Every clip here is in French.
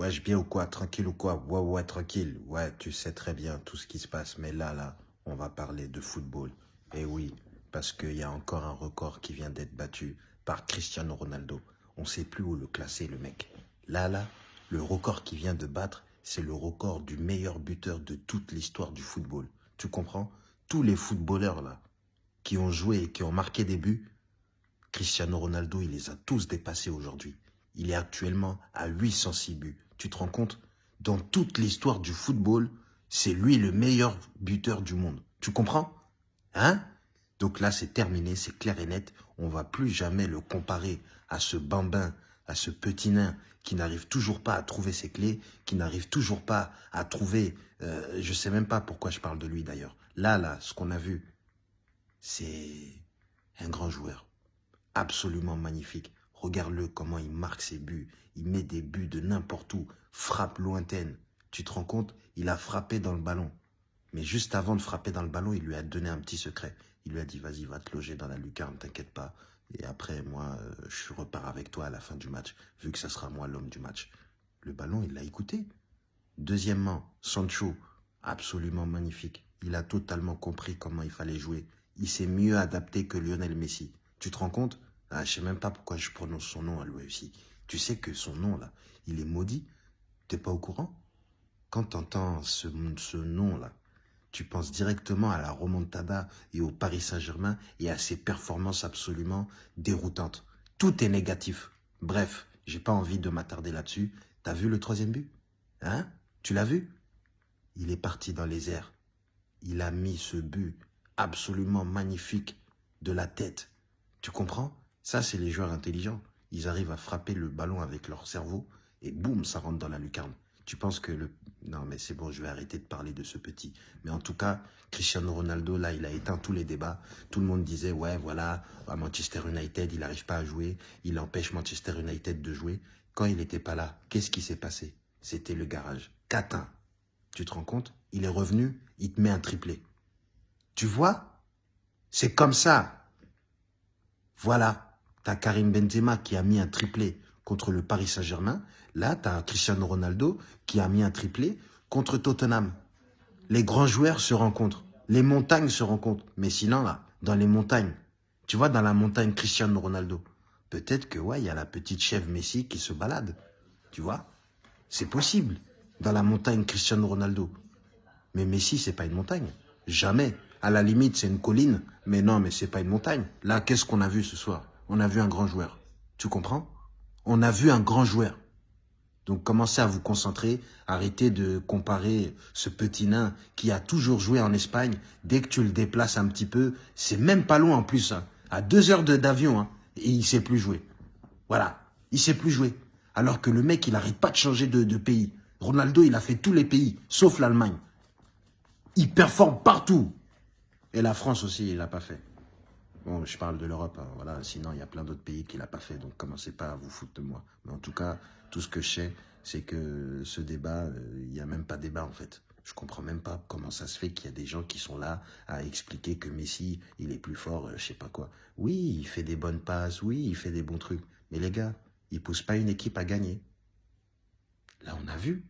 Wesh, bien ou quoi? Tranquille ou quoi? Ouais, ouais, tranquille. Ouais, tu sais très bien tout ce qui se passe. Mais là, là, on va parler de football. Et oui, parce qu'il y a encore un record qui vient d'être battu par Cristiano Ronaldo. On sait plus où le classer, le mec. Là, là, le record qui vient de battre, c'est le record du meilleur buteur de toute l'histoire du football. Tu comprends? Tous les footballeurs, là, qui ont joué et qui ont marqué des buts, Cristiano Ronaldo, il les a tous dépassés aujourd'hui. Il est actuellement à 806 buts. Tu te rends compte Dans toute l'histoire du football, c'est lui le meilleur buteur du monde. Tu comprends? Hein? Donc là, c'est terminé, c'est clair et net. On va plus jamais le comparer à ce bambin, à ce petit nain qui n'arrive toujours pas à trouver ses clés, qui n'arrive toujours pas à trouver... Euh, je sais même pas pourquoi je parle de lui d'ailleurs. Là, là, ce qu'on a vu, c'est un grand joueur. Absolument magnifique. Regarde-le comment il marque ses buts. Il met des buts de n'importe où. Frappe lointaine. Tu te rends compte? Il a frappé dans le ballon. Mais juste avant de frapper dans le ballon, il lui a donné un petit secret. Il lui a dit, vas-y, va te loger dans la lucarne, t'inquiète pas. Et après, moi, euh, je repars avec toi à la fin du match, vu que ça sera moi l'homme du match. Le ballon, il l'a écouté. Deuxièmement, Sancho, absolument magnifique. Il a totalement compris comment il fallait jouer. Il s'est mieux adapté que Lionel Messi. Tu te rends compte? Ah, Je sais même pas pourquoi je prononce son nom à aussi. Tu sais que son nom, là, il est maudit. T'es pas au courant? Quand t'entends ce, ce nom-là, tu penses directement à la remontada et au Paris Saint-Germain et à ses performances absolument déroutantes. Tout est négatif. Bref, j'ai pas envie de m'attarder là-dessus. T'as vu le troisième but? Hein? Tu l'as vu? Il est parti dans les airs. Il a mis ce but absolument magnifique de la tête. Tu comprends? Ça, c'est les joueurs intelligents. Ils arrivent à frapper le ballon avec leur cerveau et boum, ça rentre dans la lucarne. Tu penses que le... Non, mais c'est bon, je vais arrêter de parler de ce petit. Mais en tout cas, Cristiano Ronaldo, là, il a éteint tous les débats. Tout le monde disait, ouais, voilà, à Manchester United, il n'arrive pas à jouer. Il empêche Manchester United de jouer. Quand il n'était pas là, qu'est-ce qui s'est passé? C'était le garage. Catin. Tu te rends compte? Il est revenu, il te met un triplé. Tu vois? C'est comme ça. Voilà. Karim Benzema qui a mis un triplé contre le Paris Saint-Germain. Là, tu as Cristiano Ronaldo qui a mis un triplé contre Tottenham. Les grands joueurs se rencontrent. Les montagnes se rencontrent. Mais sinon, là, dans les montagnes, tu vois, dans la montagne Cristiano Ronaldo, peut-être que, ouais, il y a la petite chèvre Messi qui se balade. Tu vois? C'est possible. Dans la montagne Cristiano Ronaldo. Mais Messi, c'est pas une montagne. Jamais. À la limite, c'est une colline. Mais non, mais c'est pas une montagne. Là, qu'est-ce qu'on a vu ce soir? On a vu un grand joueur. Tu comprends? On a vu un grand joueur. Donc commencez à vous concentrer, arrêtez de comparer ce petit nain qui a toujours joué en Espagne. Dès que tu le déplaces un petit peu, c'est même pas loin en plus, hein. à deux heures d'avion, hein, et il sait plus jouer. Voilà, il sait plus jouer. Alors que le mec, il n'arrête pas de changer de, de pays. Ronaldo, il a fait tous les pays, sauf l'Allemagne. Il performe partout. Et la France aussi, il l'a pas fait. Bon, je parle de l'Europe, hein, voilà. Sinon, il y a plein d'autres pays qui l'a pas fait, donc commencez pas à vous foutre de moi. Mais en tout cas, tout ce que je sais, c'est que ce débat, euh, il n'y a même pas débat en fait. Je comprends même pas comment ça se fait qu'il y a des gens qui sont là à expliquer que Messi, il est plus fort, euh, je sais pas quoi. Oui, il fait des bonnes passes, oui, il fait des bons trucs. Mais les gars, il pousse pas une équipe à gagner. Là, on a vu.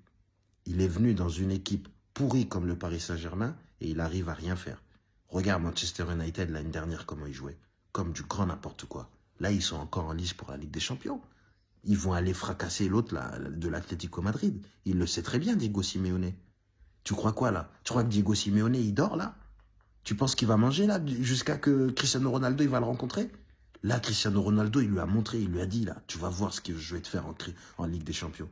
Il est venu dans une équipe pourrie comme le Paris Saint-Germain et il arrive à rien faire. Regarde Manchester United l'année dernière comment ils jouaient. Comme du grand n'importe quoi. Là, ils sont encore en lice pour la Ligue des Champions. Ils vont aller fracasser l'autre de l'Atlético Madrid. Il le sait très bien, Diego Simeone. Tu crois quoi là? Tu crois que Diego Simeone, il dort là? Tu penses qu'il va manger là jusqu'à que Cristiano Ronaldo, il va le rencontrer? Là, Cristiano Ronaldo, il lui a montré, il lui a dit là, tu vas voir ce que je vais te faire en, en Ligue des Champions.